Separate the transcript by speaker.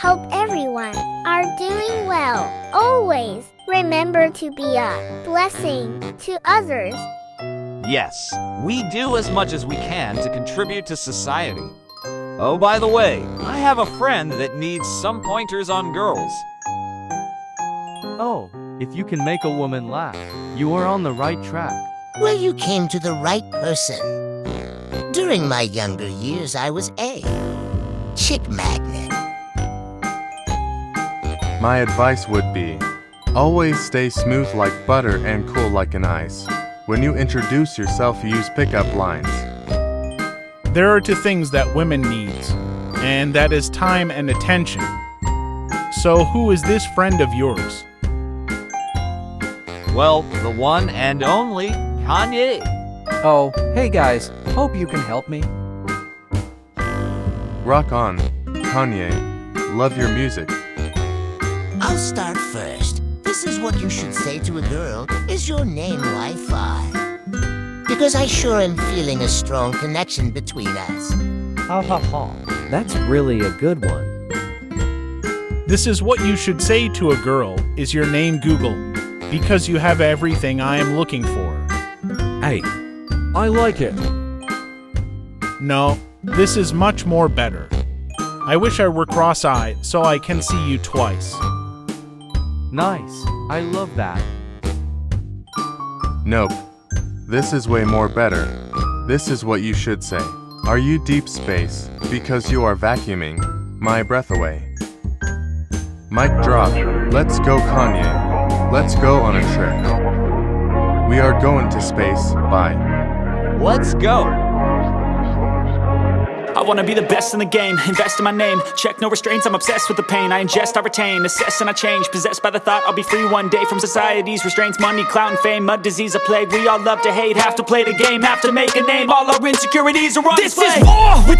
Speaker 1: Hope everyone are doing well. Always remember to be a blessing to others.
Speaker 2: Yes, we do as much as we can to contribute to society. Oh, by the way, I have a friend that needs some pointers on girls.
Speaker 3: Oh, if you can make a woman laugh, you are on the right track.
Speaker 4: Well, you came to the right person. During my younger years, I was a chick magnet.
Speaker 5: My advice would be always stay smooth like butter and cool like an ice. When you introduce yourself, use pickup lines.
Speaker 6: There are two things that women needs, and that is time and attention. So who is this friend of yours?
Speaker 2: Well, the one and only Kanye.
Speaker 7: Oh, hey guys, hope you can help me.
Speaker 5: Rock on, Kanye. Love your music.
Speaker 4: I'll start first. This is what you should say to a girl. Is your name Wi-Fi? Because I sure am feeling a strong connection between us.
Speaker 7: Ha ha ha. That's really a good one.
Speaker 6: This is what you should say to a girl. Is your name Google? Because you have everything I am looking for.
Speaker 8: Hey, I like it.
Speaker 6: No, this is much more better. I wish I were cross-eyed so I can see you twice.
Speaker 3: Nice. I love that.
Speaker 5: Nope. This is way more better. This is what you should say. Are you deep space? Because you are vacuuming my breath away. Mic drop. Let's go, Kanye. Let's go on a trip. We are going to space. Bye.
Speaker 2: Let's go.
Speaker 9: I wanna be the best in the game, invest in my name. Check no restraints, I'm obsessed with the pain. I ingest, I retain, assess and I change. Possessed by the thought I'll be free one day From society's restraints, money, clout and fame Mud, disease, a plague, we all love to hate Have to play the game, have to make a name. All our insecurities are on This display. is war with